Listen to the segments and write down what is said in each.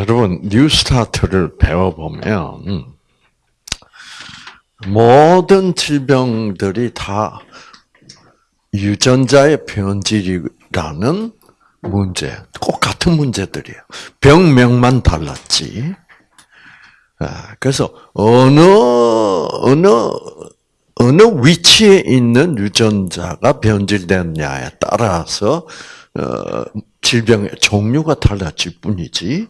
여러분 뉴스타트를 배워보면 모든 질병들이 다 유전자의 변질이라는 문제, 꼭 같은 문제들이에요. 병명만 달랐지. 아, 그래서 어느 어느 어느 위치에 있는 유전자가 변질됐냐에 따라서 어, 질병의 종류가 달라질 뿐이지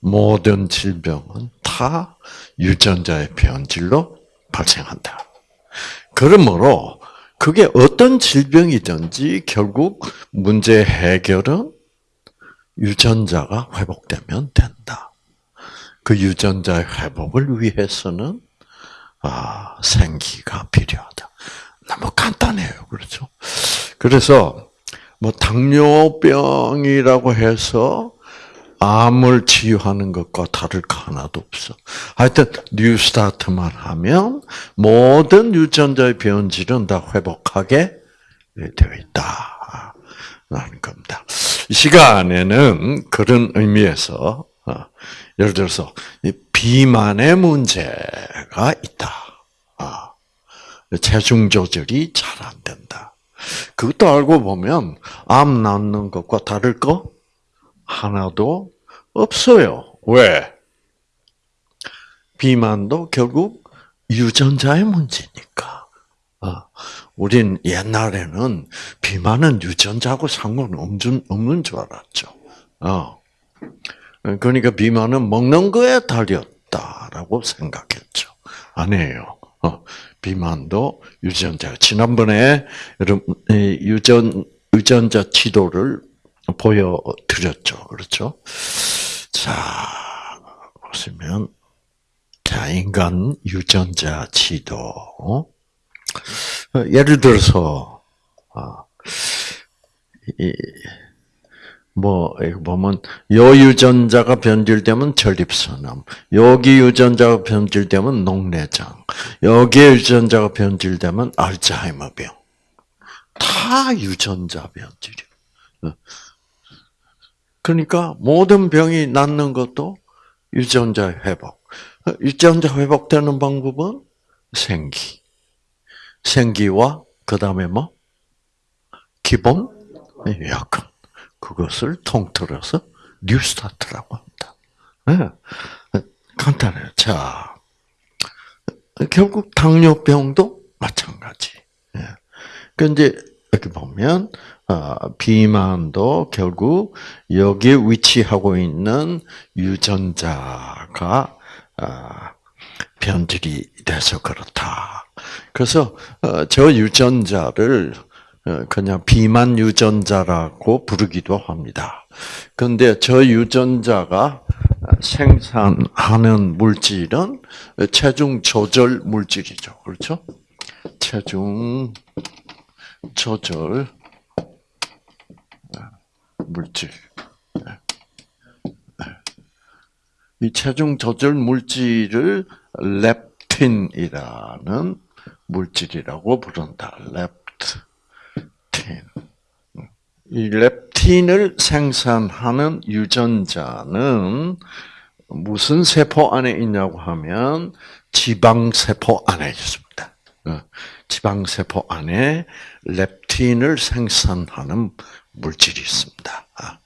모든 질병은 다 유전자의 변질로 발생한다. 그러므로 그게 어떤 질병이든지 결국 문제 해결은 유전자가 회복되면 된다. 그 유전자의 회복을 위해서는 아, 생기가 필요하다. 너무 간단해요. 그렇죠? 그래서 뭐 당뇨병이라고 해서 암을 치유하는 것과 다를 거 하나도 없어. 하여튼 뉴스타트만 하면 모든 유전자의 변질은 다 회복하게 되어 있다. 라는 겁니다. 이 시간에는 그런 의미에서 어, 예를 들어서 비만의 문제가 있다. 아, 체중 조절이 잘 안 된다. 그것도 알고 보면 암 낳는 것과 다를 거 하나도 없어요. 왜? 비만도 결국 유전자의 문제니까. 아, 우린 옛날에는 비만은 유전자하고 상관없는 없는 줄 알았죠. 어. 그러니까 비만은 먹는 거에 달렸다라고 생각했죠. 아니에요. 어, 비만도 유전자. 지난번에 여러분 유전 유전자 지도를 보여드렸죠. 그렇죠? 자, 보시면, 자, 인간 유전자. 어? 예를 들어서, 아, 이, 뭐, 보면, 요 유전자가 변질되면 전립선암, 여기 유전자가 변질되면 녹내장, 여기 유전자가 변질되면 알츠하이머병. 다 유전자 변질이에요. 어. 그러니까 모든 병이 낫는 것도 유전자 회복. 유전자 회복되는 방법은 생기. 생기와 그 다음에 뭐 기본 약관. 그것을 통틀어서 뉴스타트라고 합니다. 네. 간단해요. 자, 결국 당뇨병도 마찬가지. 예. 그런데 여기 보면 아, 비만도 결국 여기에 위치하고 있는 유전자가 아, 변질이 돼서 그렇다. 그래서 어, 저 유전자를 어, 그냥 비만 유전자라고 부르기도 합니다. 그런데 저 유전자가 생산하는 물질은 체중 조절 물질이죠. 그렇죠? 체중 조절 물질. 이 체중 조절 물질을 렙틴이라는 물질이라고 부른다. 렙 틴. 이 렙틴을 생산하는 유전자는 무슨 세포 안에 있냐고 하면 지방세포 안에 있습니다. 어, 지방세포 안에 렙틴을 생산하는 물질이 있습니다. 아,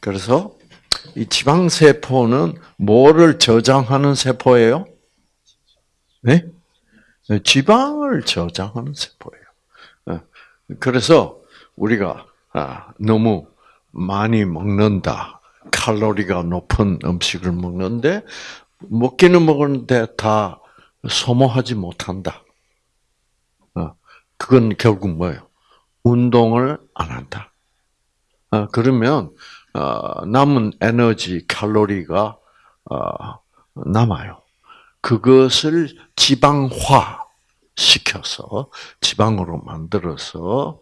그래서 이 지방세포는 뭐를 저장하는 세포예요? 네? 지방을 저장하는 세포예요. 어, 그래서 우리가 아, 너무 많이 먹는다, 칼로리가 높은 음식을 먹는데 먹기는 먹는데 다 소모하지 못한다. 어, 그건 결국 뭐예요? 운동을 안 한다. 어, 그러면 어, 남은 에너지 칼로리가 어, 남아요. 그것을 지방화 시켜서 지방으로 만들어서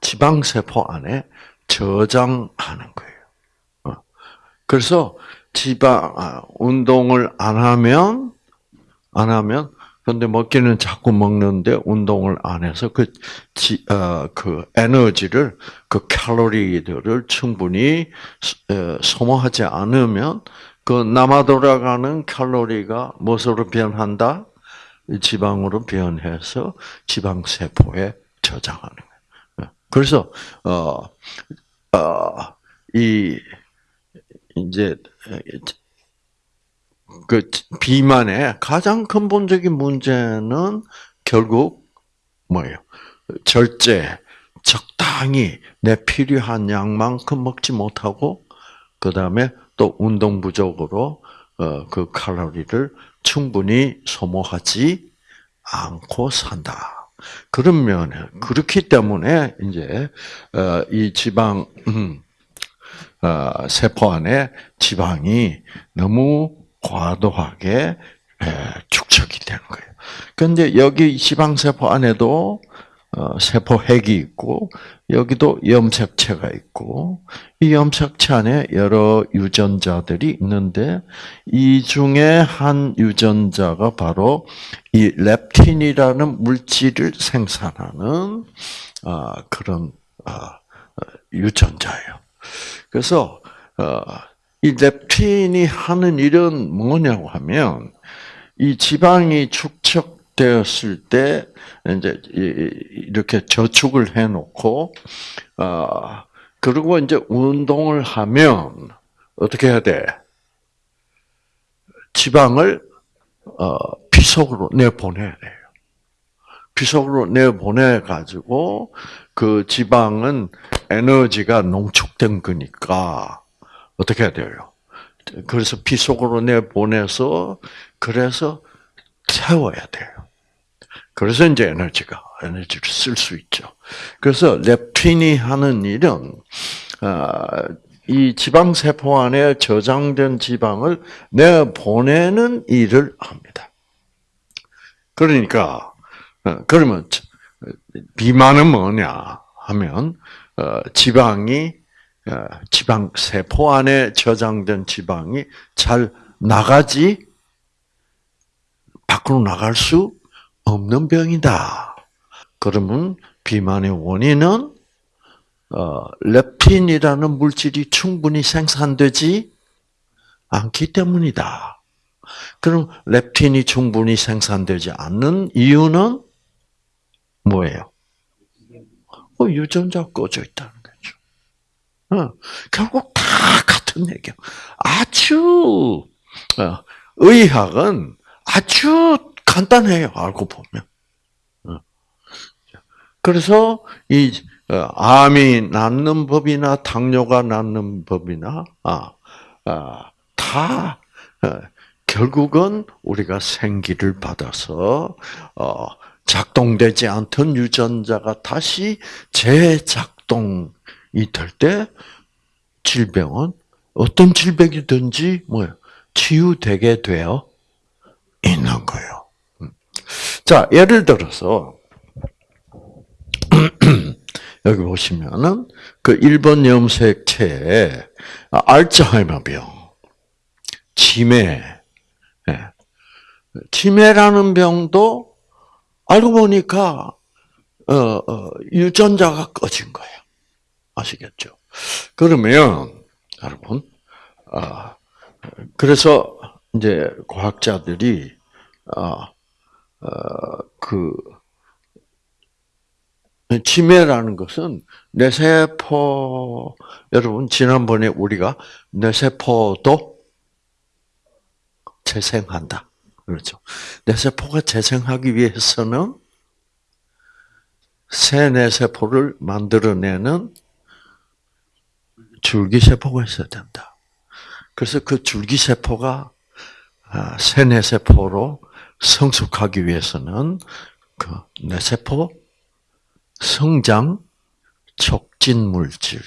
지방 세포 안에 저장하는 거예요. 그래서 지방 운동을 안 하면 안 하면 근데 먹기는 자꾸 먹는데 운동을 안 해서 그, 지, 어, 그 에너지를, 그 칼로리들을 충분히 어, 소모하지 않으면 그 남아 돌아가는 칼로리가 무엇으로 변한다? 지방으로 변해서 지방 세포에 저장하는 거예요. 그래서 어어이 이제 그 비만의 가장 근본적인 문제는 결국 뭐예요? 절제, 적당히 내 필요한 양만큼 먹지 못하고 그 다음에 또 운동 부족으로 어, 그 칼로리를 충분히 소모하지 않고 산다. 그러면 그렇기 때문에 이제 어, 이 지방 음, 어, 세포 안에 지방이 너무 과도하게 축적이 되는 거예요. 그런데 여기 지방 세포 안에도 어, 세포핵이 있고 여기도 염색체가 있고 이 염색체 안에 여러 유전자들이 있는데 이 중에 한 유전자가 바로 이 렙틴이라는 물질을 생산하는 어, 그런 어, 유전자예요. 그래서 이 렙틴이 하는 일은 뭐냐고 하면 이 지방이 축적 되었을 때 이제 이렇게 저축을 해놓고 아 그리고 이제 운동을 하면 어떻게 해야 돼? 지방을 어, 피속으로 내 보내야 돼요. 피속으로 내 보내 가지고 그 지방은 에너지가 농축된 거니까 어떻게 해야 돼요? 그래서 피 속으로 내 보내서 그래서 태워야 돼요. 그래서 이제 에너지가 에너지를 쓸 수 있죠. 그래서 렙틴이 하는 일은 아, 이 지방 세포 안에 저장된 지방을 내 보내는 일을 합니다. 그러니까 어, 그러면 비만은 뭐냐 하면 어, 지방이 어, 지방 세포 안에 저장된 지방이 잘 나가지 밖으로 나갈 수 없는 병이다. 그러면 비만의 원인은 어, 렙틴이라는 물질이 충분히 생산되지 않기 때문이다. 그럼 렙틴이 충분히 생산되지 않는 이유는 뭐예요? 어, 유전자 꺼져 있다. 어, 결국 다 같은 얘기야. 아주 어, 의학은 아주 간단해요. 알고 보면. 어. 그래서 이 암이 낫는 법이나 당뇨가 낫는 법이나 아, 아, 다 결국은 우리가 생기를 받아서 작동되지 않던 유전자가 다시 재작동 이탈때 질병은 어떤 질병이든지 뭐요 치유되게 되어 있는 거예요. 음. 자, 예를 들어서 여기 보시면은 그 1번 염색체에 알츠하이머병, 치매, 예. 치매라는 병도 알고 보니까 어, 어, 유전자가 꺼진 거예요. 아시겠죠? 그러면 여러분, 아 그래서 이제 과학자들이 아그 치매라는 것은 뇌세포 여러분 지난번에 우리가 뇌세포도 재생한다. 그렇죠. 뇌세포가 재생하기 위해서는 새 뇌세포를 만들어내는 줄기세포가 있어야 된다. 그래서 그 줄기세포가 아, 세뇌 세포로 성숙하기 위해서는 그 뇌세포 성장 촉진 물질.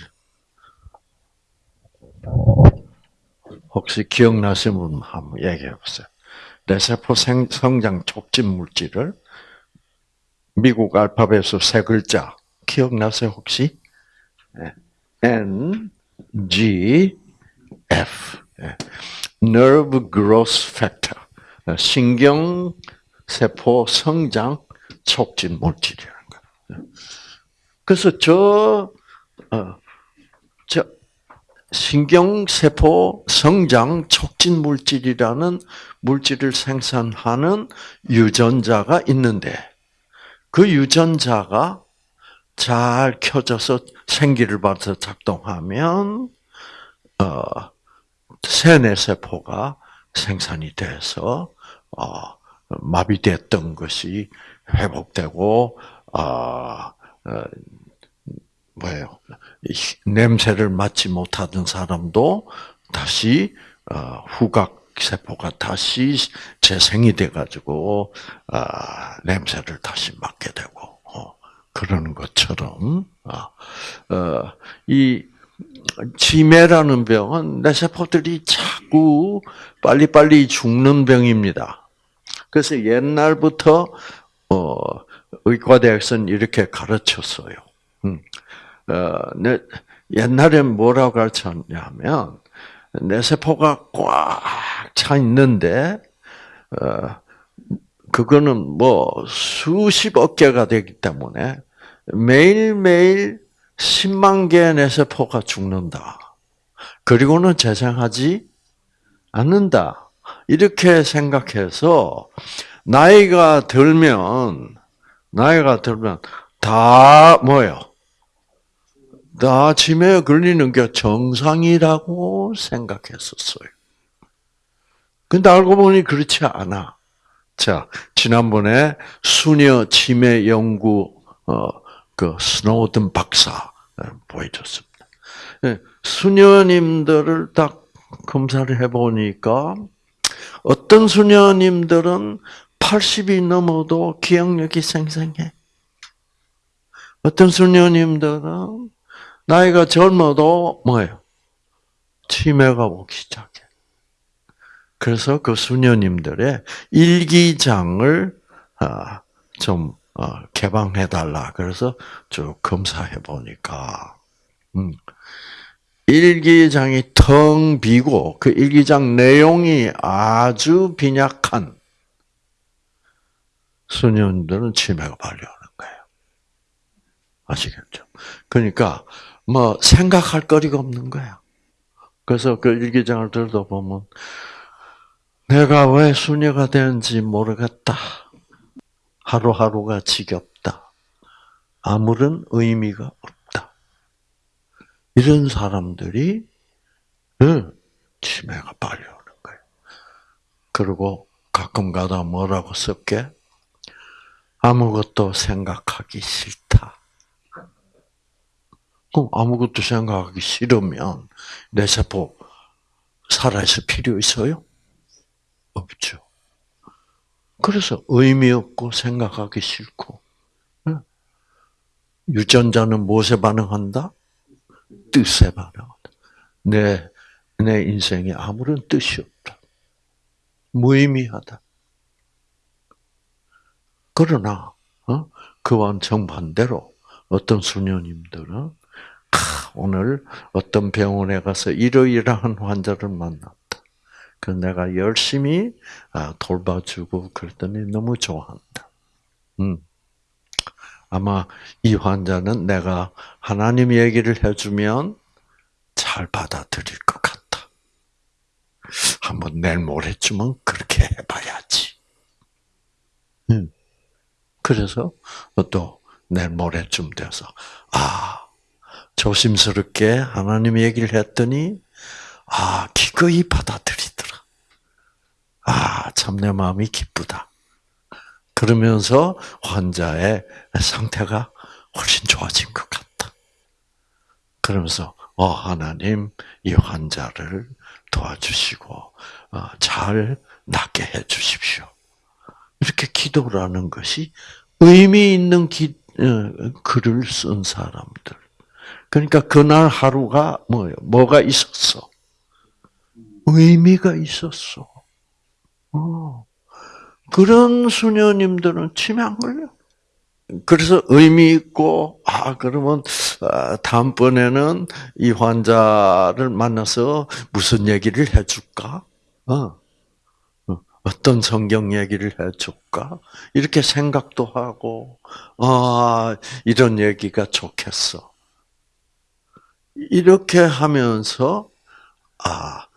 혹시 기억나시는 분 한번 얘기해 보세요. 뇌세포 성장 촉진 물질을 미국 알파벳으로 세 글자 기억나세요 혹시? 네. N G, F. 예. Nerve Growth Factor. 신경 세포 성장 촉진 물질이라는 거예요. 그래서 저, 어, 저, 신경 세포 성장 촉진 물질이라는 물질을 생산하는 유전자가 있는데, 그 유전자가 잘 켜져서 생기를 받아서 작동하면, 어, 세뇌 세포가 생산이 돼서, 어, 마비됐던 것이 회복되고, 아, 어, 뭐예요? 냄새를 맡지 못하던 사람도 다시 어, 후각 세포가 다시 재생이 돼가지고 아, 냄새를 다시 맡게 되고 어, 그러는 것처럼 아, 어, 이 치매라는 병은 내 세포들이 자꾸 빨리빨리 죽는 병입니다. 그래서 옛날부터 어, 의과대학에서는 이렇게 가르쳤어요. 음. 어, 내, 옛날엔 뭐라고 가르쳤냐면, 내 세포가 꽉 차 있는데, 어, 그거는 뭐 수십억 개가 되기 때문에 매일매일 10만 개의 내 세포가 죽는다. 그리고는 재생하지 않는다. 이렇게 생각해서 나이가 들면 나이가 들면 다 뭐요? 나 치매에 걸리는 게 정상이라고 생각했었어요. 근데 알고 보니 그렇지 않아. 자, 지난번에 수녀 치매 연구, 어, 그, 스노우든 박사 보여줬습니다. 예, 수녀님들을 딱 검사를 해보니까 어떤 수녀님들은 80이 넘어도 기억력이 생생해. 어떤 수녀님들은 나이가 젊어도 뭐예요? 치매가 오기 시작해. 그래서 그 수녀님들의 일기장을 아, 좀 어, 개방해 달라. 그래서 쭉 검사해 보니까 음, 일기장이 텅 비고 그 일기장 내용이 아주 빈약한 수녀들은 치매가 발려오는 거예요. 아시겠죠? 그러니까 뭐 생각할 거리가 없는 거야. 그래서 그 일기장을 들다 보면 내가 왜 수녀가 되는지 모르겠다. 하루하루가 지겹다. 아무런 의미가 없다. 이런 사람들이 치매가 빨려오는 거예요. 그리고 가끔 가다 뭐라고 썼게? 아무것도 생각하기 싫다. 그럼 아무것도 생각하기 싫으면 내 세포 살아있을 필요 있어요? 없죠. 그래서 의미 없고 생각하기 싫고 유전자는 무엇에 반응한다? 뜻에 반응한다. 내, 내 인생에 아무런 뜻이 없다. 무의미하다. 그러나 어? 그와 정반대로 어떤 수녀님들은 오늘 어떤 병원에 가서 이러이러한 환자를 만났다. 그 내가 열심히 아, 돌봐주고 그랬더니 너무 좋아한다. 음. 아마 이 환자는 내가 하나님 얘기를 해주면 잘 받아들일 것 같다. 한번 내일 모레쯤은 그렇게 해봐야지. 음. 그래서 또 내일 모레쯤 돼서 아 조심스럽게 하나님 얘기를 했더니 아 기꺼이 받아들이더라. 아 참 내 마음이 기쁘다. 그러면서 환자의 상태가 훨씬 좋아진 것 같다. 그러면서 어 하나님 이 환자를 도와주시고 어, 잘 낫게 해 주십시오. 이렇게 기도를 하는 것이 의미 있는 기, 어, 글을 쓴 사람들. 그러니까 그날 하루가 뭐예요? 뭐가 있었어? 의미가 있었어. 어. 그런 수녀님들은 치매 안 걸려. 그래서 의미 있고 아 그러면 아, 다음번에는 이 환자를 만나서 무슨 얘기를 해줄까? 어. 어. 어떤 성경 얘기를 해줄까? 이렇게 생각도 하고, 아, 이런 얘기가 좋겠어. 이렇게 하면서, 아,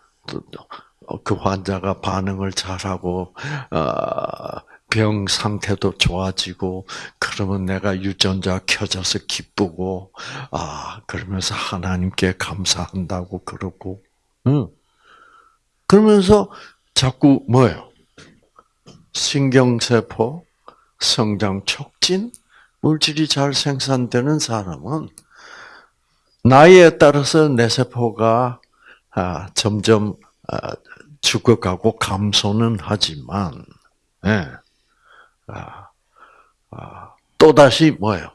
그 환자가 반응을 잘하고, 아, 병 상태도 좋아지고, 그러면 내가 유전자 켜져서 기쁘고, 아, 그러면서 하나님께 감사한다고 그러고, 응. 그러면서 자꾸 뭐예요? 신경세포 성장 촉진 물질이 잘 생산되는 사람은 나이에 따라서 내 세포가 아, 점점 아, 죽어가고 감소는 하지만 예. 아, 아, 또 다시 뭐예요?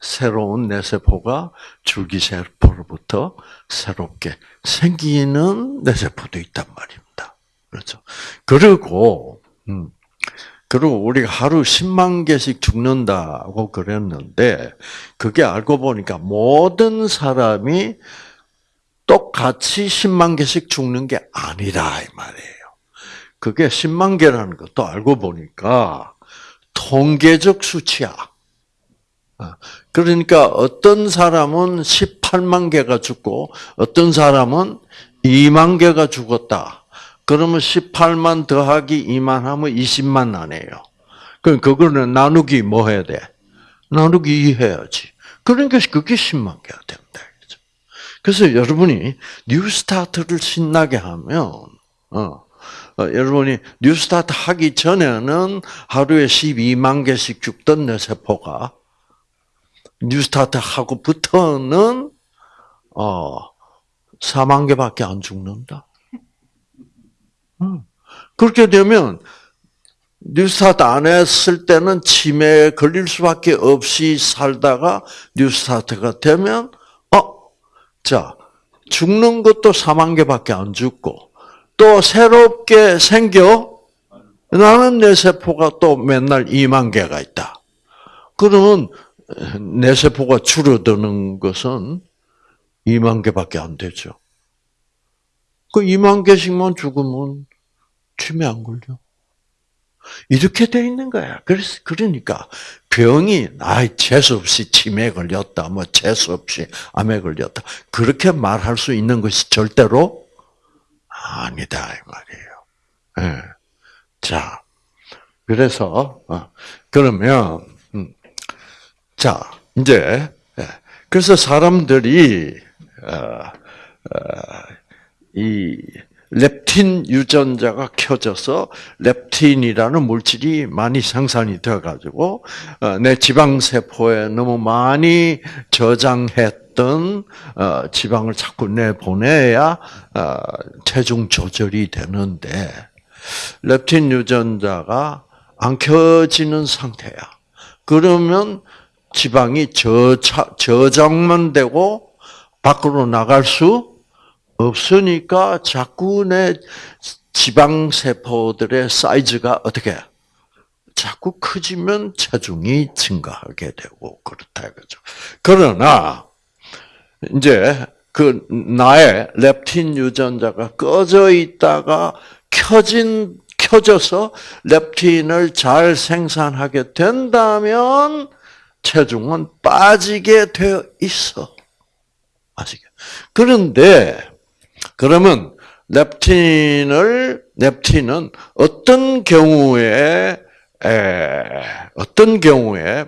새로운 내 세포가 줄기세포로부터 새롭게 생기는 내 세포도 있단 말입니다. 그렇죠. 그리고 음, 그리고 우리가 하루 10만 개씩 죽는다고 그랬는데 그게 알고 보니까 모든 사람이 똑같이 10만 개씩 죽는 게 아니라 이 말이에요. 그게 10만 개라는 것도 알고 보니까 통계적 수치야. 아, 그러니까 어떤 사람은 18만 개가 죽고 어떤 사람은 2만 개가 죽었다. 그러면 18만 더하기 2만 하면 20만 나네요. 그럼 그거는 나누기 뭐 해야 돼? 나누기 2 해야지. 그러니까 그게 10만 개가 된다. 그래서 여러분이 뉴스타트를 신나게 하면 어, 어, 여러분이 뉴스타트 하기 전에는 하루에 12만 개씩 죽던 내 세포가 뉴스타트 하고부터는 어 4만 개밖에 안 죽는다. 음. 그렇게 되면 뉴스타트 안 했을 때는 치매에 걸릴 수밖에 없이 살다가 뉴스타트가 되면 어, 자 죽는 것도 4만 개밖에 안 죽고 또 새롭게 생겨 나는 내 세포가 또 맨날 2만 개가 있다. 그러면 내 세포가 줄어드는 것은 2만 개밖에 안 되죠. 그 2만 개씩만 죽으면 치매 안 걸려. 이렇게 돼 있는 거야. 그래서 그러니까 병이 아 재수 없이 치매 걸렸다, 뭐 재수 없이 암에 걸렸다 그렇게 말할 수 있는 것이 절대로 아니다 이 말이에요. 네. 자, 그래서 어, 그러면 음, 자 이제 예. 그래서 사람들이 어, 어, 이 렙틴 유전자가 켜져서 렙틴이라는 물질이 많이 생산이 되어가지고 내 지방 세포에 너무 많이 저장했던 지방을 자꾸 내 보내야 체중 조절이 되는데 렙틴 유전자가 안 켜지는 상태야. 그러면 지방이 저장만 되고 밖으로 나갈 수 없으니까 자꾸 내 지방 세포들의 사이즈가 어떻게 자꾸 커지면 체중이 증가하게 되고 그렇다 이거죠. 그러나 이제 그 나의 렙틴 유전자가 꺼져 있다가 켜진 켜져서 렙틴을 잘 생산하게 된다면 체중은 빠지게 되어 있어. 아시게? 그런데 그러면 렙틴을 렙틴은 어떤 경우에 에, 어떤 경우에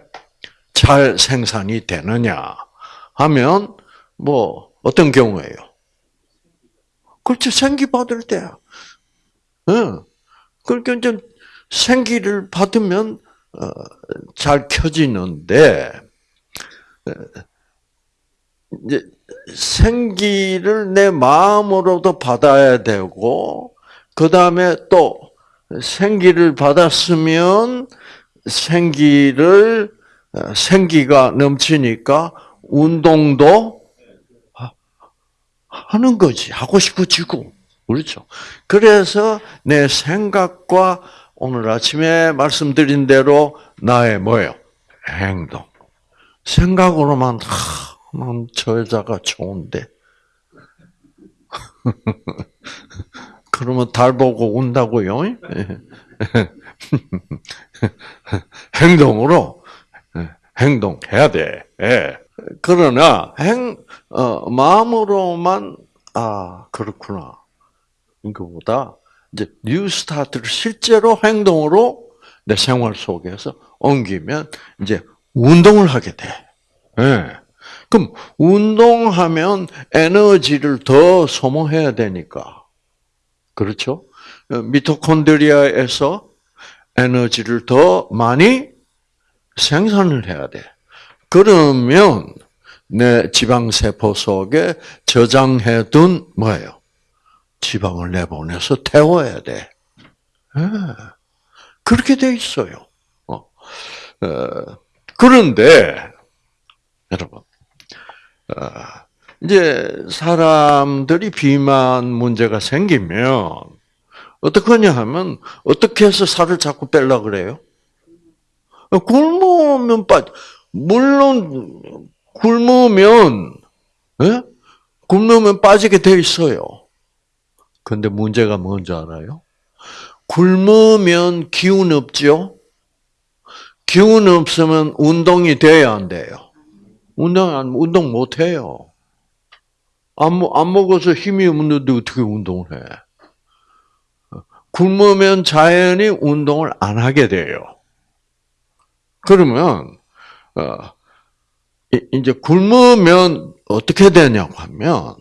잘 생산이 되느냐 하면 뭐 어떤 경우에요? 그렇죠 생기 받을 때야. 응. 그러니까 이제 생기를 받으면 어, 잘 켜지는데 이제 생기를 내 마음으로도 받아야 되고 그 다음에 또 생기를 받았으면 생기를 어, 생기가 넘치니까 운동도 하는 거지 하고 싶어지고 그렇죠. 그래서 내 생각과 오늘 아침에 말씀드린 대로 나의 뭐예요? 행동. 생각으로만 난 저 여자가 좋은데. 그러면 달 보고 운다고요? 행동으로 행동해야 돼. 예. 그러나 행 어, 마음으로만 아 그렇구나. 이거보다 이제 New Start를 실제로 행동으로 내 생활 속에서 옮기면 이제 운동을 하게 돼. 예. 그럼 운동하면 에너지를 더 소모해야 되니까. 그렇죠? 미토콘드리아에서 에너지를 더 많이 생산을 해야 돼. 그러면 내 지방세포 속에 저장해둔 뭐예요? 지방을 내보내서 태워야 돼. 네. 그렇게 돼 있어요. 어. 어. 그런데 여러분, 어, 이제 사람들이 비만 문제가 생기면 어떡하냐 하면 어떻게 해서 살을 자꾸 뺄라 그래요? 굶으면 빠 물론 굶으면 예? 굶으면 빠지게 돼 있어요. 근데 문제가 뭔지 알아요? 굶으면 기운 없죠? 기운 없으면 운동이 돼야 안 돼요. 운동 안 운동 못 해요. 안, 안 먹어서 힘이 없는데 어떻게 운동을 해? 굶으면 자연히 운동을 안 하게 돼요. 그러면 어, 이제 굶으면 어떻게 되냐고 하면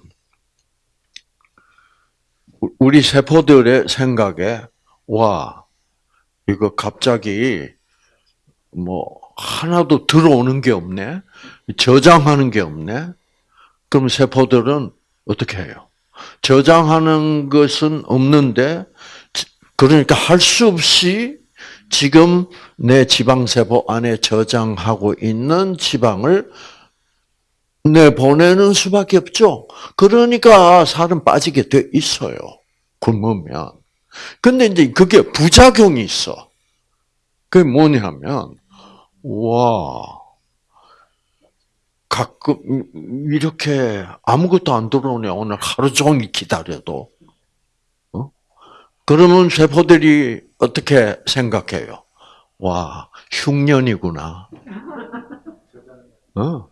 우리 세포들의 생각에 와 이거 갑자기 뭐 하나도 들어오는 게 없네. 저장하는 게 없네. 그럼 세포들은 어떻게 해요? 저장하는 것은 없는데, 그러니까 할 수 없이 지금 내 지방세포 안에 저장하고 있는 지방을 내보내는 수밖에 없죠. 그러니까 살은 빠지게 돼 있어요. 굶으면. 근데 이제 그게 부작용이 있어. 그게 뭐냐면, 와, 가끔 이렇게 아무것도 안 들어오네. 오늘 하루 종일 기다려도. 어? 그러면 세포들이 어떻게 생각해요? 와, 흉년이구나. 어?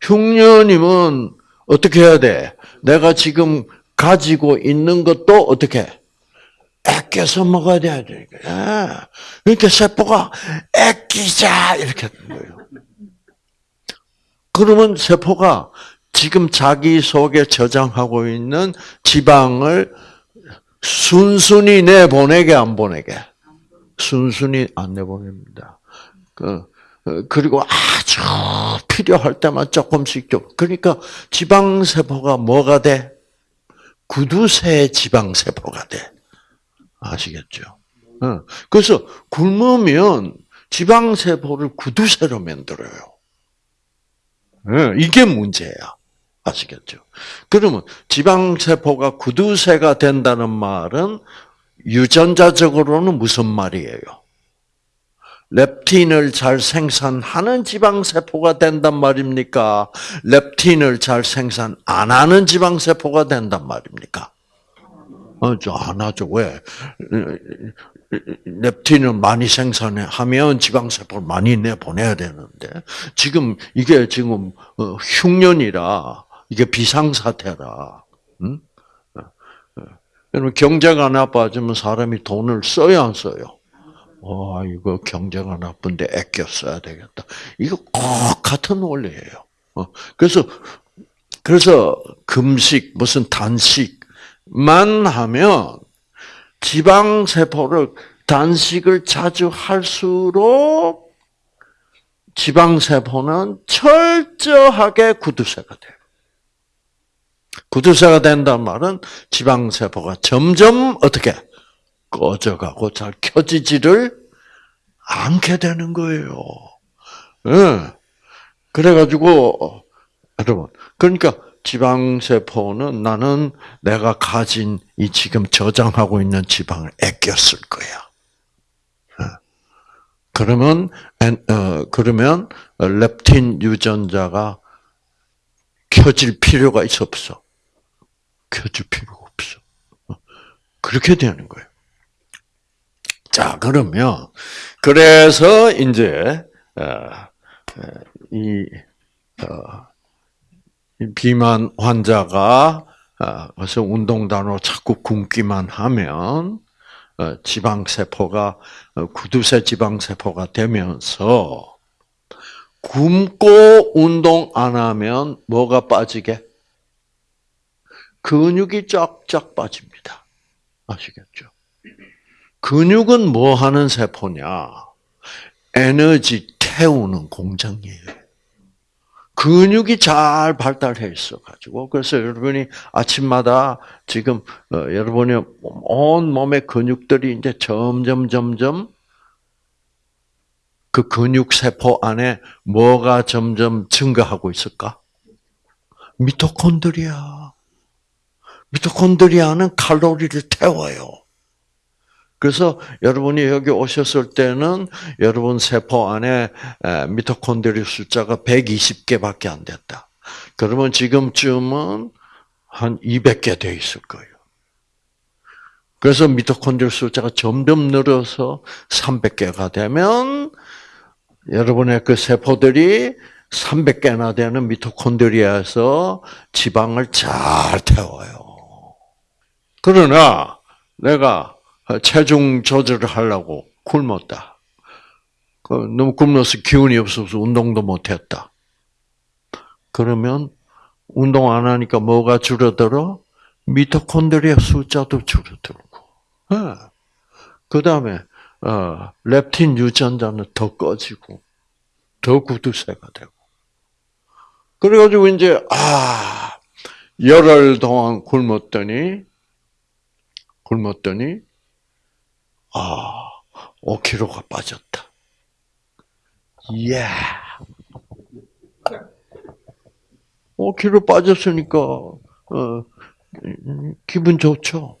흉년이면 어떻게 해야 돼? 내가 지금 가지고 있는 것도 어떻게? 아껴서 먹어야 되니까. 그러니까 세포가 아끼자 이렇게 하는 거예요. 그러면 세포가 지금 자기 속에 저장하고 있는 지방을 순순히 내보내게 안 보내게? 순순히 안 내보냅니다. 그, 그리고 아주 필요할 때만 조금씩 좀. 그러니까 지방세포가 뭐가 돼? 구두쇠 지방세포가 돼. 아시겠죠? 어. 그래서 굶으면 지방세포를 구두쇠로 만들어요. 어, 이게 문제야. 아시겠죠? 그러면 지방세포가 구두쇠가 된다는 말은 유전자적으로는 무슨 말이에요? 렙틴을 잘 생산하는 지방세포가 된단 말입니까? 렙틴을 잘 생산 안 하는 지방세포가 된단 말입니까? 어, 저안 하죠. 왜? 렙틴을 많이 생산하면 지방세포를 많이 내보내야 되는데, 지금, 이게 지금, 어, 흉년이라, 이게 비상사태라, 응? 여러분, 경제가 나빠지면 사람이 돈을 써야 안 써요? 와, 이거 경제가 나쁜데 아껴 써야 되겠다. 이거 꼭 같은 원리예요. 어, 그래서, 그래서 금식, 무슨 단식, 만 하면 지방 세포를 단식을 자주 할수록 지방 세포는 철저하게 구두쇠가 돼요. 구두쇠가 된다는 말은 지방 세포가 점점 어떻게 꺼져가고 잘 켜지지를 않게 되는 거예요. 네. 그래가지고 여러분 그러니까 지방세포는 나는 내가 가진 이 지금 저장하고 있는 지방을 쓸 거야. 어. 그러면 어, 그러면 렙틴 유전자가 켜질 필요가 있어 없어? 켜질 필요가 없어. 어. 그렇게 되는 거예요. 자, 그러면, 그래서 이제, 이 비만 환자가, 어, 그래서 운동단으로 자꾸 굶기만 하면, 어, 지방세포가, 어, 구두쇠 지방세포가 되면서, 굶고 운동 안 하면 뭐가 빠지게? 근육이 쫙쫙 빠집니다. 아시겠죠? 근육은 뭐 하는 세포냐? 에너지 태우는 공장이에요. 근육이 잘 발달해 있어 가지고 그래서 여러분이 아침마다 지금 어, 여러분의 온 몸의 근육들이 이제 점점 점점 그 근육 세포 안에 뭐가 점점 증가하고 있을까? 미토콘드리아. 미토콘드리아는 칼로리를 태워요. 그래서 여러분이 여기 오셨을 때는 여러분 세포 안에 미토콘드리아 숫자가 120개밖에 안 됐다. 그러면 지금쯤은 한 200개 돼 있을 거예요. 그래서 미토콘드리아 숫자가 점점 늘어서 300개가 되면 여러분의 그 세포들이 300개나 되는 미토콘드리아에서 지방을 잘 태워요. 그러나 내가 체중 조절을 하려고 굶었다. 그 너무 굶어서 기운이 없어서 운동도 못했다. 그러면 운동 안 하니까 뭐가 줄어들어? 미토콘드리아 숫자도 줄어들고. 그 다음에 어, 렙틴 유전자는 더 꺼지고 더 구두쇠가 되고. 그래가지고 이제 아 열흘 동안 굶었더니 굶었더니 아 5kg가 빠졌다. 이야. 5kg 빠졌으니까 어, 기분 좋죠.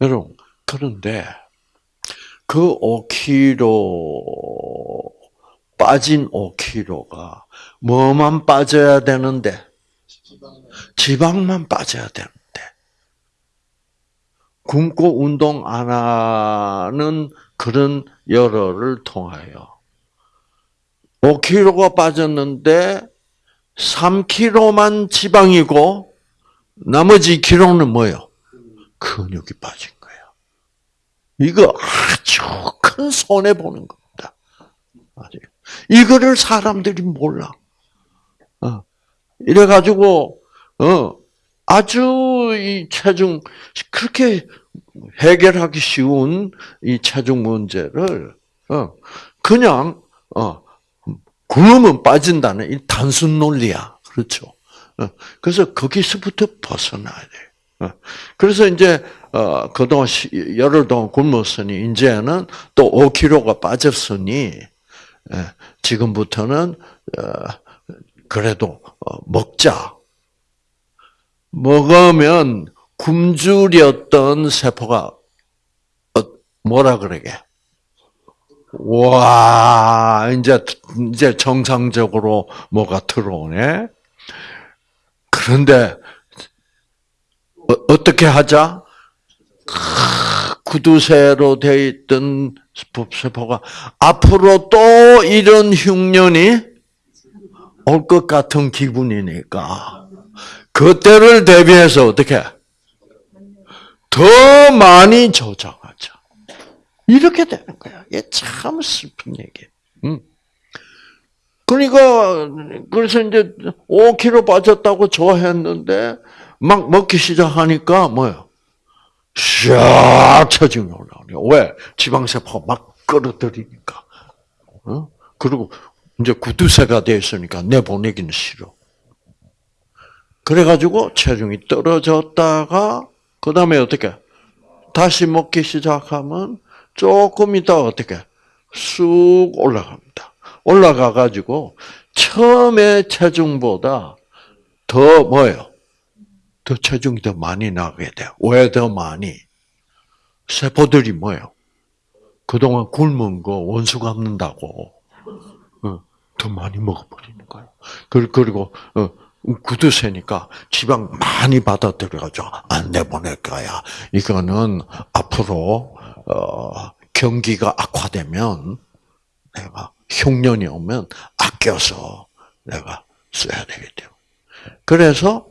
여러분 그런데 그 5kg 빠진 5kg가 뭐만 빠져야 되는데 지방만 빠져야 되는데 굶고 운동 안 하는 그런 열흘을 통하여 5kg가 빠졌는데 3kg만 지방이고 나머지 키로는 뭐요? 근육이 빠진 거예요. 이거 아주 큰 손해 보는 겁니다. 이거를 사람들이 몰라. 어. 이래 가지고 어 아주 이 체중 그렇게 해결하기 쉬운 이 체중 문제를 어 그냥 어 굶으면 빠진다는 이 단순 논리야. 그렇죠. 어, 그래서 거기서부터 벗어나야 돼. 어, 그래서 이제 어, 그동안 열흘 동안 굶었으니 이제는 또 5kg가 빠졌으니 예, 지금부터는 그래도 먹자. 먹으면 굶주렸던 세포가 뭐라 그러게? 와, 이제, 이제 정상적으로 뭐가 들어오네? 그런데, 어, 떻게 하자? 구두쇠로 되어 있던 세포가 앞으로 또 이런 흉년이 올 것 같은 기분이니까, 그때를 대비해서 어떻게? 더 많이 조장하자. 이렇게 되는 거야. 이게 참 슬픈 얘기. 음. 그러니까 그래서 이제 5kg 빠졌다고 좋아했는데 막 먹기 시작하니까 뭐요? 샥 체중이 올라오네. 왜? 지방세포가 막 끌어들이니까. 어? 그리고 이제 구두쇠가 됐으니까 내 보내기는 싫어. 그래가지고 체중이 떨어졌다가 그 다음에 어떻게 다시 먹기 시작하면 조금 있다 어떻게 쑥 올라갑니다. 올라가 가지고 처음에 체중보다 더 뭐예요? 더 체중이 더 많이 나게 돼요. 왜더 많이? 세포들이 뭐예요? 그동안 굶은 거 원수 갚는다고 어, 더 많이 먹어버리는 거예요. 그리고 어, 구두쇠니까 지방 많이 받아들여가지고 안 내보낼 거야. 이거는 앞으로 어, 경기가 악화되면 내가 흉년이 오면 아껴서 내가 써야 되겠죠. 그래서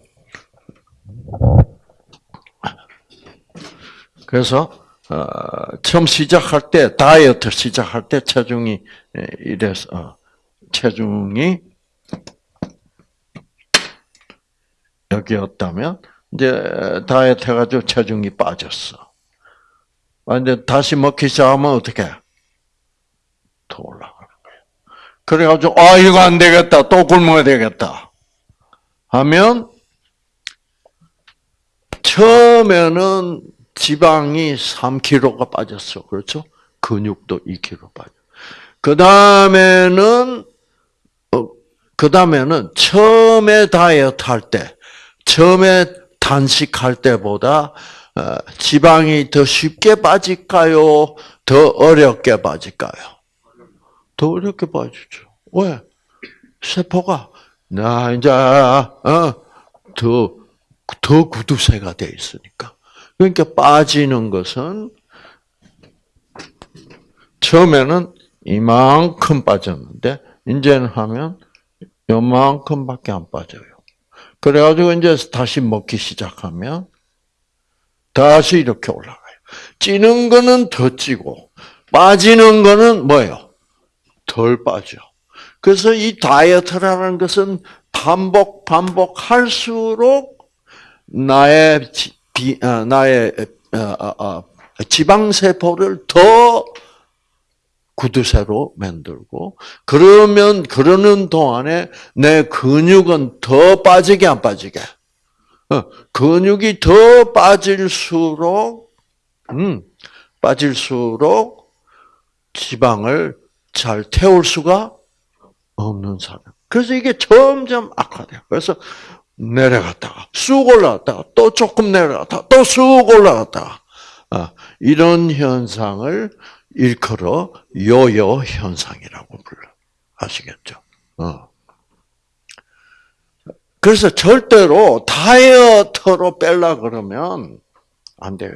그래서 어, 처음 시작할 때 다이어트 시작할 때 체중이 이래서 어, 체중이 여기였다면 이제 다이어트 해가지고 체중이 빠졌어. 근데 다시 먹기 시작하면 어떻게? 더 올라가는 거예요. 그래가지고 아 이거 안 되겠다 또 굶어야 되겠다 하면 처음에는 지방이 3kg가 빠졌어. 그렇죠? 근육도 2kg 빠져. 그 다음에는, 어, 그 다음에는 처음에 다이어트 할 때, 처음에 단식할 때보다 어, 지방이 더 쉽게 빠질까요? 더 어렵게 빠질까요? 더 어렵게 빠지죠. 왜? 세포가, 나, 이제, 어, 더, 더 구두쇠가 돼 있으니까. 그러니까 빠지는 것은 처음에는 이만큼 빠졌는데 이제는 하면 요만큼밖에 안 빠져요. 그래가지고 이제 다시 먹기 시작하면 다시 이렇게 올라가요. 찌는 거는 더 찌고 빠지는 거는 뭐예요? 덜 빠져. 그래서 이 다이어트라는 것은 반복 반복할수록 나의 비, 어, 나의 어, 어, 지방 세포를 더 구두쇠로 만들고 그러면 그러는 동안에 내 근육은 더 빠지게 안 빠지게 근육이 더 빠질수록 음 빠질수록 지방을 잘 태울 수가 없는 사람. 그래서 이게 점점 악화돼요. 그래서 내려갔다가 쑥 올라갔다가 또 조금 내려갔다가 또 쑥 올라갔다가 아, 이런 현상을 일컬어 요요 현상이라고 불러 아시겠죠? 어. 그래서 절대로 다이어트로 뺄라 그러면 안 돼요.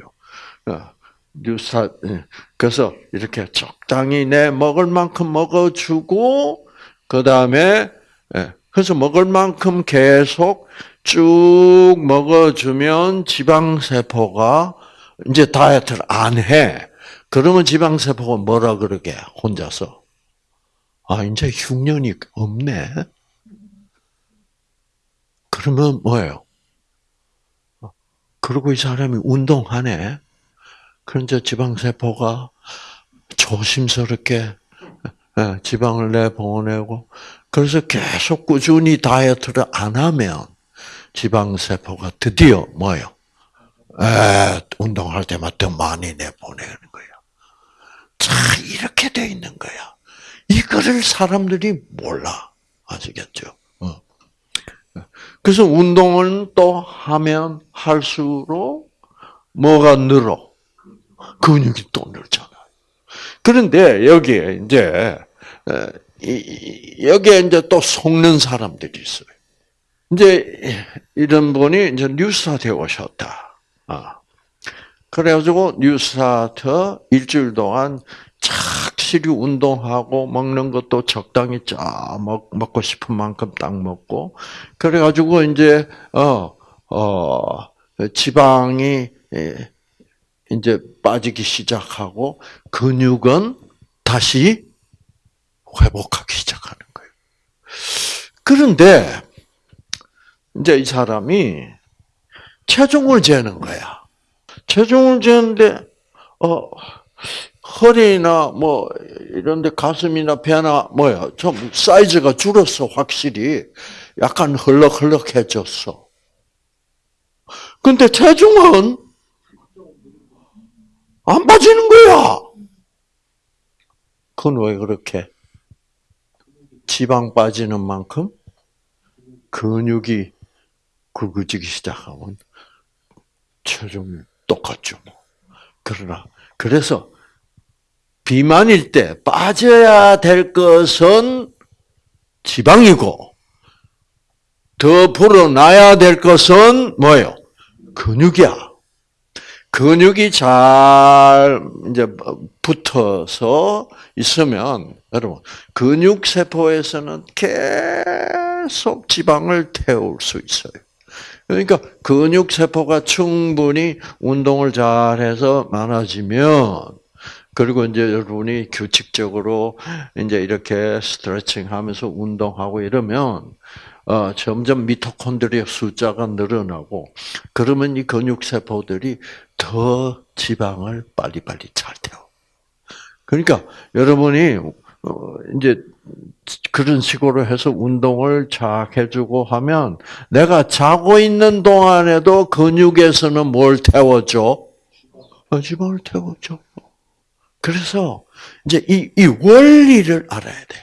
어, 뉴사 예. 그래서 이렇게 적당히 내 먹을 만큼 먹어주고 그 다음에 예. 그래서 먹을 만큼 계속 쭉 먹어주면 지방 세포가 이제 다이어트를 안 해. 그러면 지방세포가 뭐라 그러게, 혼자서. 아, 이제 흉년이 없네. 그러면 뭐예요? 그리고 이 사람이 운동하네. 그럼 이제 지방세포가 조심스럽게 예, 지방을 내보내고 그래서 계속 꾸준히 다이어트를 안 하면 지방세포가 드디어 뭐요? 에, 운동할 때마다 더 많이 내보내는 거야. 자, 이렇게 돼 있는 거야. 이거를 사람들이 몰라. 아시겠죠? 어. 그래서 운동을 또 하면 할수록 뭐가 늘어? 근육이 또 늘잖아요. 그런데 여기에 이제 여기에 이제 또 속는 사람들이 있어요. 이제 이런 분이 이제 뉴스타트에 오셨다. 아. 그래가지고 뉴스타트 일주일 동안 착실히 운동하고 먹는 것도 적당히 짜 먹, 먹고 싶은 만큼 딱 먹고 그래가지고 이제 어 어, 지방이 이제 빠지기 시작하고 근육은 다시 회복하기 시작하는 거예요. 그런데 이제 이 사람이 체중을 재는 거야. 체중을 재는데 어 허리나 뭐 이런데 가슴이나 배나 뭐야 좀 사이즈가 줄었어 확실히 약간 헐렁헐렁해졌어. 근데 체중은 안 빠지는 거야. 그건 왜 그렇게? 지방 빠지는 만큼 근육이 굵어지기 시작하면 체중이 똑같죠. 뭐. 그러나 그래서 비만일 때 빠져야 될 것은 지방이고 더 불어나야 될 것은 뭐예요? 근육이야. 근육이 잘 이제 붙어서 있으면 여러분 근육 세포에서는 계속 지방을 태울 수 있어요. 그러니까 근육 세포가 충분히 운동을 잘해서 많아지면 그리고 이제 여러분이 규칙적으로 이제 이렇게 스트레칭하면서 운동하고 이러면 어, 점점 미토콘드리아 숫자가 늘어나고 그러면 이 근육 세포들이 더 지방을 빨리빨리 잘 태워. 그러니까 여러분이 어, 이제 그런 식으로 해서 운동을 잘 해주고 하면 내가 자고 있는 동안에도 근육에서는 뭘 태워줘? 어, 지방을 태워줘. 그래서 이제 이, 이 원리를 알아야 돼.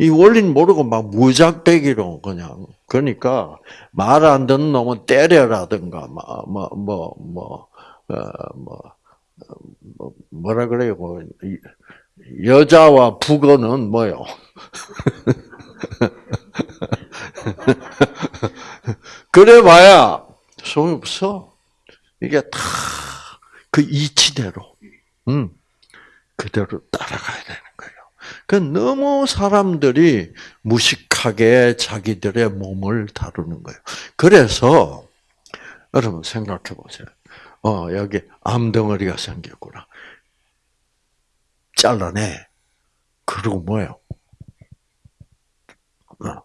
이 원리는 모르고 막 무작배기로 그냥 그러니까 말 안 듣는 놈은 때려라든가 뭐 뭐 뭐 뭐 뭐, 뭐, 어, 뭐, 뭐, 뭐라 그래요? 뭐, 여자와 북어는 뭐요? 그래 봐야 소용 없어. 이게 다 그 이치대로, 음, 그대로 따라가야 되는 거예요. 그 너무 사람들이 무식하게 자기들의 몸을 다루는 거예요. 그래서 여러분 생각해 보세요. 어 여기 암덩어리가 생겼구나. 잘라내. 그리고 뭐예요? 어,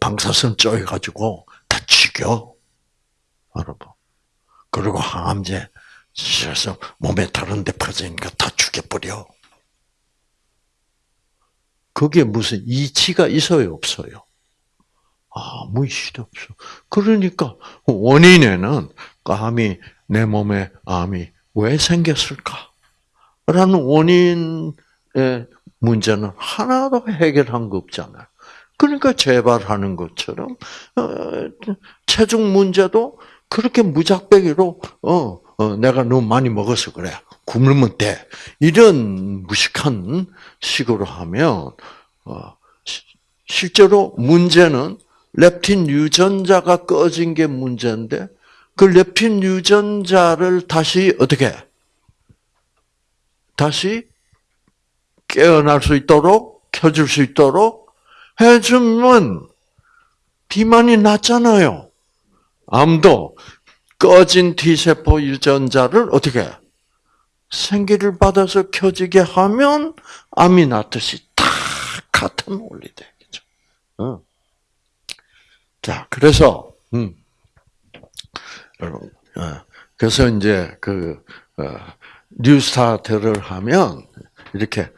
방사선 쪼여가지고 다 죽여. 여러분. 그리고 항암제 씌어서 몸에 다른 데 퍼지니까 다 죽여버려. 그게 무슨 이치가 있어요, 없어요? 아무 이치도 없어. 그러니까 원인에는 암이 내 몸에 암이 왜 생겼을까? 라는 원인의 문제는 하나도 해결한 거 없잖아요. 그러니까 재발하는 것처럼 어, 체중 문제도 그렇게 무작배기로 어, 어, 내가 너무 많이 먹어서 그래. 굶으면 돼. 이런 무식한 식으로 하면 어, 실제로 문제는 렙틴 유전자가 꺼진 게 문제인데 그 렙틴 유전자를 다시 어떻게 다시 깨어날 수 있도록 켜줄 수 있도록 해주면 비만이 낫잖아요. 암도 꺼진 T세포 유전자를 어떻게 생기를 받아서 켜지게 하면 암이 낫듯이 다 같은 원리 되겠죠. 어. 자, 그래서 음, 여러분, 어, 그래서 이제 그 어, New Start를 하면 이렇게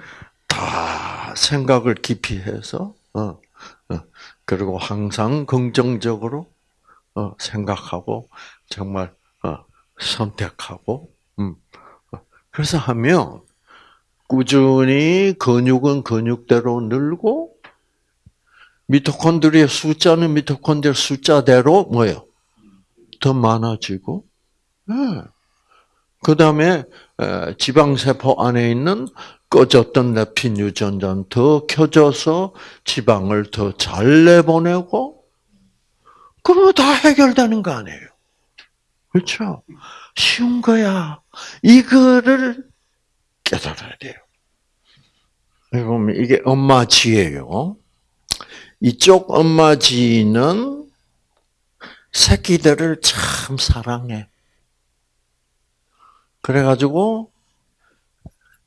다 생각을 깊이 해서 어, 어, 그리고 항상 긍정적으로 어, 생각하고 정말 어, 선택하고 음. 그래서 하면 꾸준히 근육은 근육대로 늘고 미토콘드리아 숫자는 미토콘드리아 숫자대로 뭐예요? 더 많아지고 네. 그 다음에 지방세포 안에 있는 꺼졌던 렙틴 유전자는 더 켜져서 지방을 더 잘 내보내고 그러면 다 해결되는 거 아니에요. 그렇죠? 쉬운 거야. 이거를 깨달아야 돼요. 보면 이게 엄마 지예요. 이쪽 엄마 지는 새끼들을 참 사랑해. 그래가지고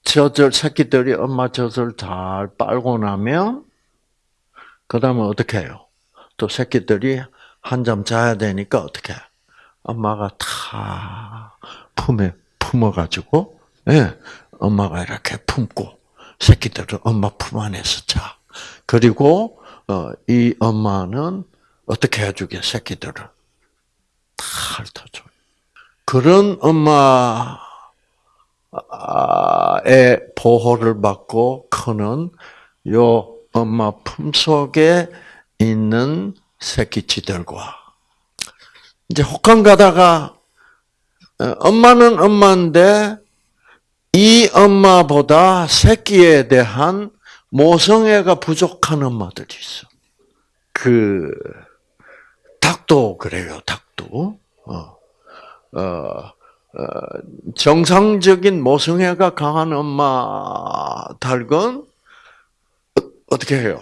젖을 새끼들이 엄마 젖을 잘 빨고 나면 그 다음에 어떻게 해요? 또 새끼들이 한 잠 자야 되니까 어떻게 해? 엄마가 다 품에 품어가지고 예, 엄마가 이렇게 품고 새끼들은 엄마 품 안에서 자. 그리고 어, 이 엄마는 어떻게 해주게 새끼들을 다 핥아줘. 그런 엄마 의 보호를 받고 크는 요 엄마 품속에 있는 새끼치들과 이제 혹한 가다가 어, 엄마는 엄마인데 이 엄마보다 새끼에 대한 모성애가 부족한 엄마들이 있어. 그 닭도 그래요. 닭도 어, 어, 어, 정상적인 모성애가 강한 엄마 닭은 어떻게 해요?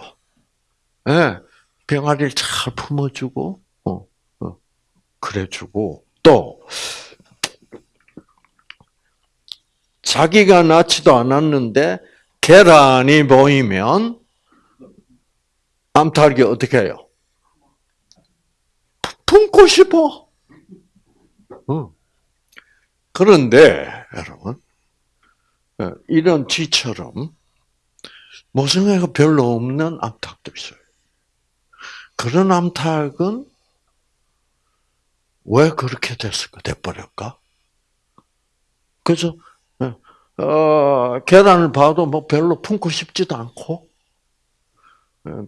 예, 네, 병아리를 잘 품어주고, 어, 어, 그래주고, 또, 자기가 낳지도 않았는데, 계란이 보이면, 암탉이 어떻게 해요? 품고 싶어. 어. 그런데, 여러분, 어, 이런 쥐처럼, 모성애가 별로 없는 암탉도 있어요. 그런 암탉은 왜 그렇게 됐을까? 돼버렸까? 그래서 어, 계란을 봐도 뭐 별로 품고 싶지도 않고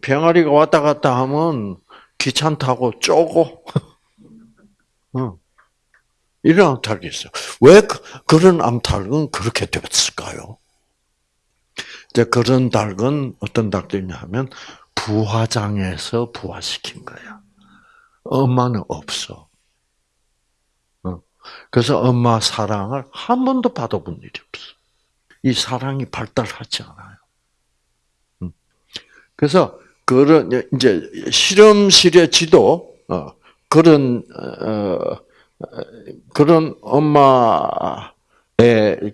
병아리가 왔다 갔다 하면 귀찮다고 쪼고 어. 이런 암탉이 있어요. 왜 그, 런 암탉은 그렇게 됐을까요? 이제 그런 닭은 어떤 닭들이냐 하면 부화장에서 부화시킨 거야. 엄마는 없어. 어. 그래서 엄마 사랑을 한 번도 받아본 일이 없어. 이 사랑이 발달하지 않아요. 음. 그래서 그런 이제 실험실의 지도 어, 그런 어, 그런 엄마의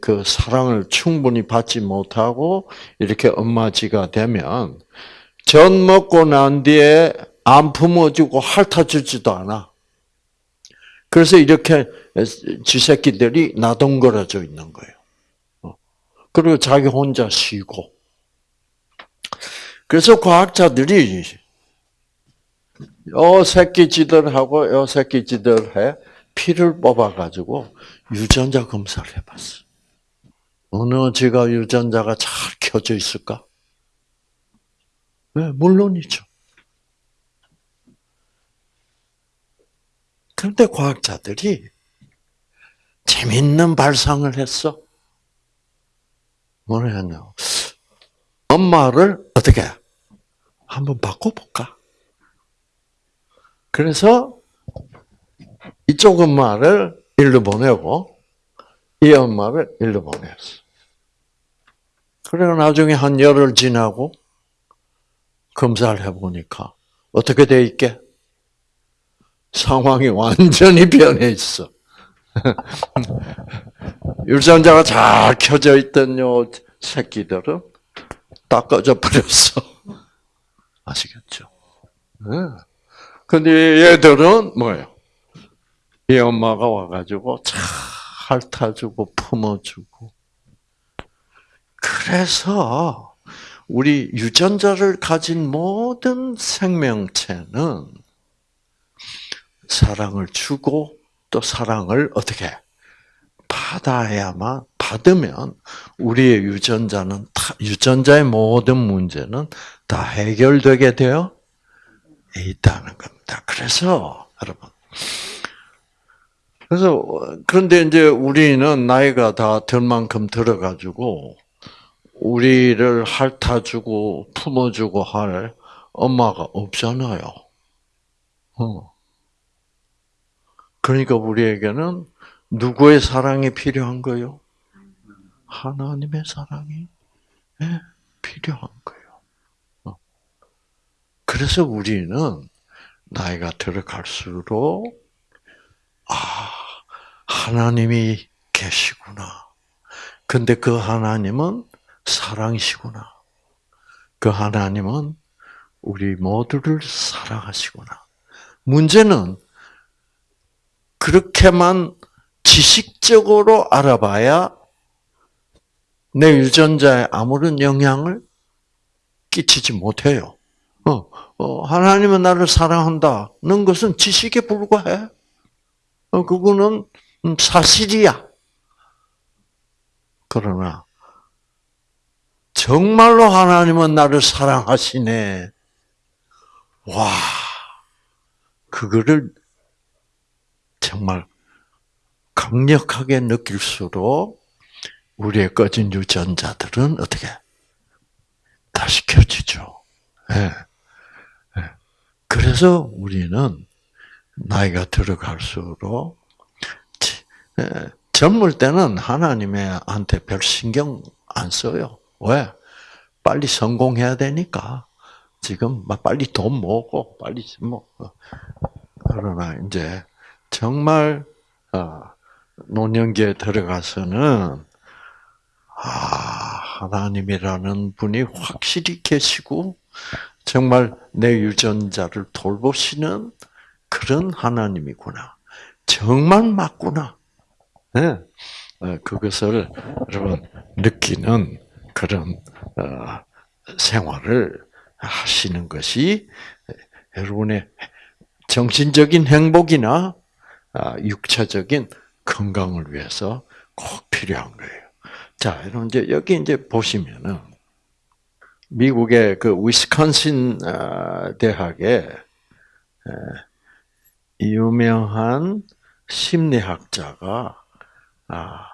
그 사랑을 충분히 받지 못하고 이렇게 엄마지가 되면 전 먹고 난 뒤에 안 품어주고 핥아주지도 않아. 그래서 이렇게 쥐새끼들이 나동거려져 있는 거예요. 어. 그리고 자기 혼자 쉬고. 그래서 과학자들이 요 새끼쥐들하고 요 새끼쥐들의 피를 뽑아가지고 유전자 검사를 해봤어. 어느 쥐가 유전자가 잘 켜져 있을까? 네, 물론이죠. 그런데 과학자들이 재밌는 발상을 했어. 뭐냐면 엄마를 어떻게 한번 바꿔볼까? 그래서 이쪽 엄마를 일로 보내고 이 엄마를 일로 보냈어. 그리고 나중에 한 열흘 지나고 검사를 해보니까 어떻게 돼 있게? 상황이 완전히 변해 있어. 유전자가 잘 켜져 있던 요 새끼들은 다 꺼져 버렸어. 아시겠죠? 네. 근데 얘들은 뭐예요? 이 엄마가 와가지고 잘 핥아주고 품어주고. 그래서 우리 유전자를 가진 모든 생명체는 사랑을 주고 또 사랑을 어떻게 받아야만 받으면 우리의 유전자는 다, 유전자의 모든 문제는 다 해결되게 되어 있다는 겁니다. 그래서 여러분 그래서 그런데 이제 우리는 나이가 다 들 만큼 들어가지고 우리를 핥아주고 품어주고 할 엄마가 없잖아요. 어. 그러니까 우리에게는 누구의 사랑이 필요한 거요? 하나님의 사랑이 네, 필요한 거예요. 어. 그래서 우리는 나이가 들어갈수록 아 하나님이 계시구나. 근데 그 하나님은 사랑이시구나. 그 하나님은 우리 모두를 사랑하시구나. 문제는 그렇게만 지식적으로 알아봐야 내 유전자에 아무런 영향을 끼치지 못해요. 어, 어, 하나님은 나를 사랑한다는 것은 지식에 불과해. 어, 그거는 사실이야. 그러나 정말로 하나님은 나를 사랑하시네. 와, 그거를 정말 강력하게 느낄수록 우리의 꺼진 유전자들은 어떻게 다시 켜지죠. 네. 네. 그래서 우리는 나이가 들어갈수록 젊을 때는 하나님한테 별 신경 안 써요. 왜? 빨리 성공해야 되니까. 지금 막 빨리 돈 모으고 빨리 뭐 그러나 이제 정말 아, 노년기에 들어가서는 아 하나님이라는 분이 확실히 계시고 정말 내 유전자를 돌보시는 그런 하나님이구나. 정말 맞구나. 네. 그것을 여러분 느끼는 그런 어, 생활을 하시는 것이 여러분의 정신적인 행복이나 아, 육체적인 건강을 위해서 꼭 필요한 거예요. 자, 여러분 이제 여기 이제 보시면은 미국의 그 위스콘신 아, 대학의 유명한 심리학자가 아,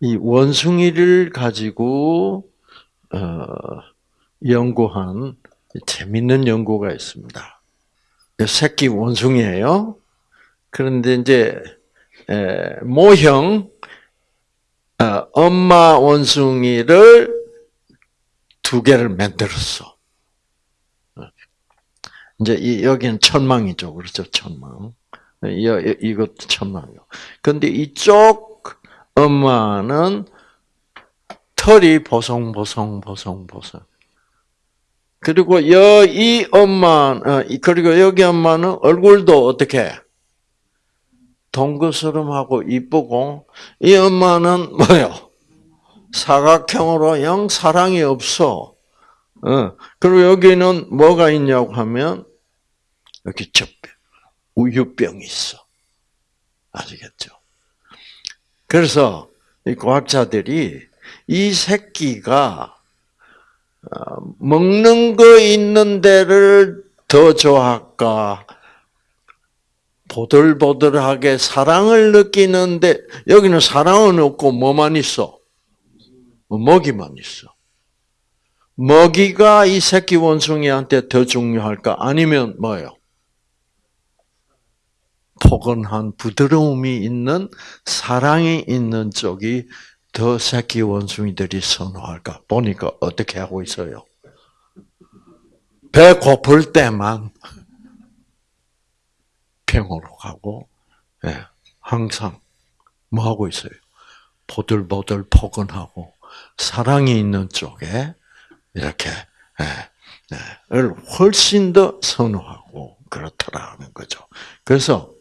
이 원숭이를 가지고 어, 연구한 재밌는 연구가 있습니다. 새끼 원숭이에요. 그런데 이제 모형 어, 엄마 원숭이를 두 개를 만들었어. 이제 여기는 천망이죠, 그렇죠? 천망. 이것도 천망이요. 근데 이쪽 엄마는 털이 보송보송 보송보송. 그리고 이 엄마, 어, 그리고 여기 엄마는 얼굴도 어떻게 동그스름하고 이쁘고 이 엄마는 뭐요? 사각형으로 영 사랑이 없어. 어, 그리고 여기는 뭐가 있냐고 하면 여기 젖병, 우유병이 있어. 아시겠죠? 그래서 이 과학자들이 이 새끼가 어, 먹는 거 있는 데를 더 좋아할까? 보들보들하게 사랑을 느끼는데 여기는 사랑은 없고 뭐만 있어? 먹이만 있어. 먹이가 이 새끼 원숭이한테 더 중요할까? 아니면 뭐요? 포근한 부드러움이 있는 사랑이 있는 쪽이 더 새끼 원숭이들이 선호할까? 보니까 어떻게 하고 있어요? 배 고플 때만 병으로 가고, 예, 항상 뭐 하고 있어요? 보들보들 포근하고 사랑이 있는 쪽에 이렇게 예, 예, 를 훨씬 더 선호하고 그렇더라는 거죠. 그래서 어,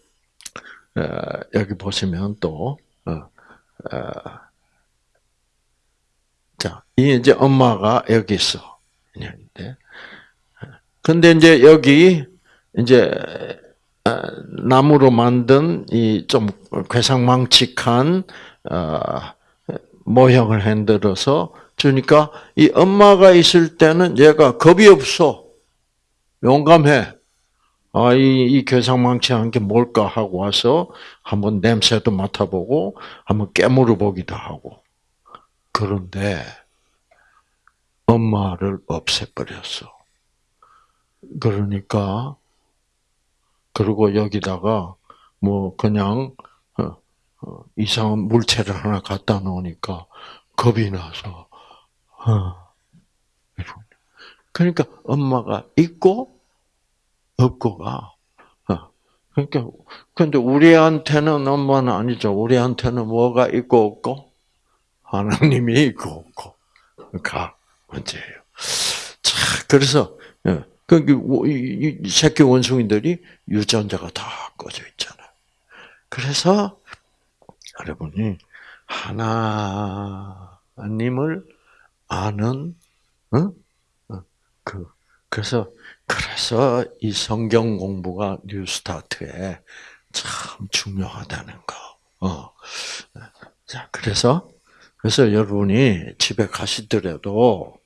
여기 보시면 또 어, 어, 자, 이 이제 엄마가 여기 있어. 근데 이제 여기 이제 나무로 만든 이 좀 괴상망측한 모형을 흔들어서 주니까 이 엄마가 있을 때는 얘가 겁이 없어. 용감해. 아, 이, 이 괴상망측한 게 뭘까 하고 와서 한번 냄새도 맡아보고 한번 깨물어 보기도 하고. 그런데 엄마를 없애버렸어. 그러니까 그리고 여기다가 뭐 그냥 어, 어, 이상한 물체를 하나 갖다 놓으니까 겁이 나서 어. 그러니까 엄마가 있고 없고가 그러니까 근데 우리한테는 엄마는 아니죠. 우리한테는 뭐가 있고 없고 하나님이 있고 없고 가 문제예요. 자, 그래서 그 새끼 원숭이들이 유전자가 다 꺼져 있잖아요. 그래서 여러분이 하나님을 아는 어? 그 그래서 그래서 이 성경 공부가 뉴스타트에 참 중요하다는 거. 어. 자, 그래서 그래서 여러분이 집에 가시더라도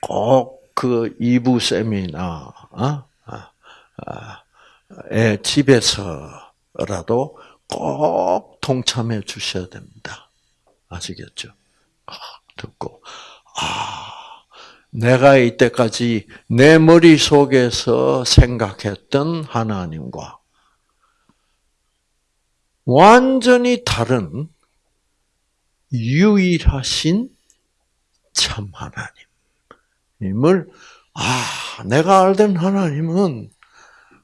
꼭 그 이부 세미나 어? 아, 아, 에 집에서라도 꼭 동참해 주셔야 됩니다. 아시겠죠? 듣고 아 내가 이때까지 내 머릿속에서 생각했던 하나님과 완전히 다른 유일하신 참 하나님을 아 내가 알던 하나님은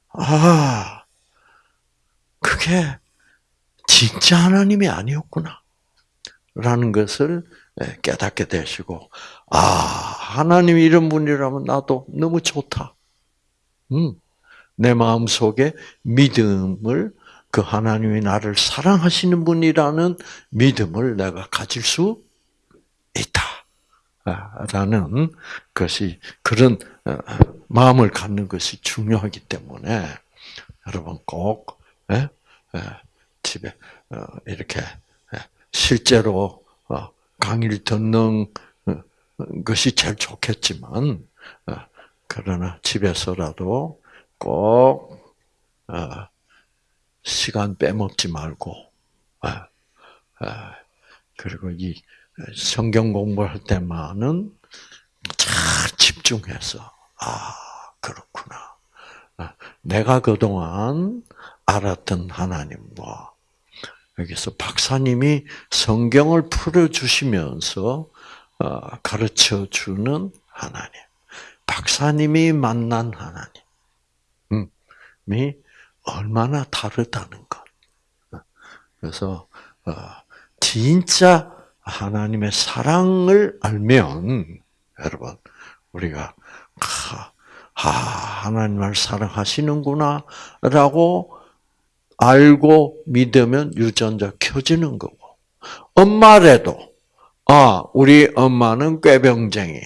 아 그게 진짜 하나님이 아니었구나. 라는 것을 예, 깨닫게 되시고 아 하나님 이런 분이라면 나도 너무 좋다. 음, 내 마음 속에 믿음을 그 하나님이 나를 사랑하시는 분이라는 믿음을 내가 가질 수 있다. 라는 것이 그런 어, 마음을 갖는 것이 중요하기 때문에 여러분 꼭 예? 예, 집에 어, 이렇게 예, 실제로 어, 강의를 듣는 것이 제일 좋겠지만 그러나 집에서라도 꼭 시간 빼먹지 말고 그리고 이 성경 공부할 때만은 잘 집중해서 아 그렇구나. 내가 그동안 알았던 하나님과 여기서 박사님이 성경을 풀어주시면서 어, 가르쳐 주는 하나님, 박사님이 만난 하나님이 얼마나 다르다는 것. 그래서 어, 진짜 하나님의 사랑을 알면 여러분 우리가 아, 하나님을 사랑하시는구나라고 알고 믿으면 유전자 켜지는 거고 엄마래도 아 우리 엄마는 꾀병쟁이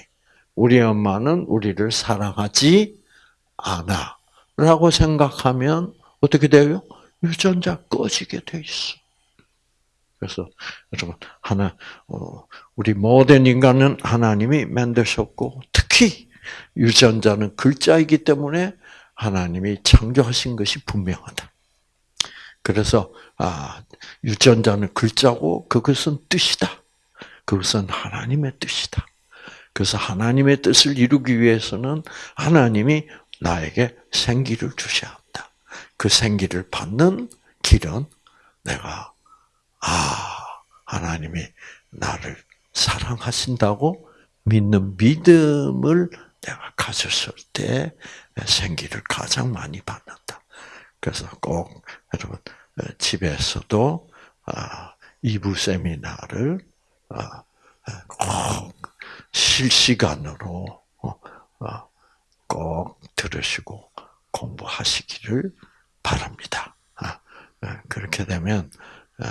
우리 엄마는 우리를 사랑하지 않아 라고 생각하면 어떻게 돼요? 유전자 꺼지게 돼 있어. 그래서 여러분 하나 어, 우리 모든 인간은 하나님이 만드셨고 특히 유전자는 글자이기 때문에 하나님이 창조하신 것이 분명하다. 그래서 아 유전자는 글자고 그것은 뜻이다. 그것은 하나님의 뜻이다. 그래서 하나님의 뜻을 이루기 위해서는 하나님이 나에게 생기를 주셔야 한다. 그 생기를 받는 길은 내가 아 하나님이 나를 사랑하신다고 믿는 믿음을 내가 가졌을 때 생기를 가장 많이 받는다. 그래서 꼭 여러분 집에서도 아, 이부 세미나를 아, 꼭 실시간으로 어, 어, 꼭 들으시고 공부하시기를 바랍니다. 아, 그렇게 되면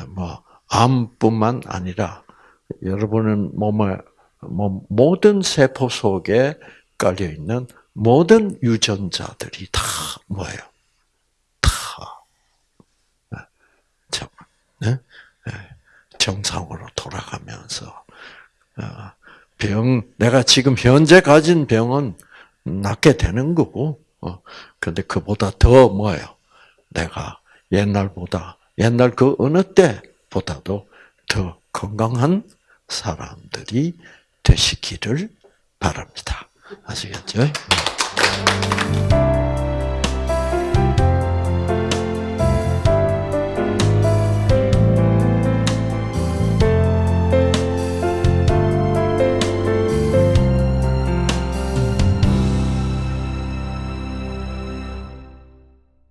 뭐 암뿐만 아니라 여러분은 몸의 뭐 모든 세포 속에 깔려 있는 모든 유전자들이 다 뭐예요? 다 네? 정상으로 돌아가면서 어, 병 내가 지금 현재 가진 병은 낫게 되는 거고, 어, 근데 그보다 더 뭐예요? 내가 옛날보다 옛날 그 어느 때보다도 더 건강한 사람들이 되시기를 바랍니다. 아시겠죠?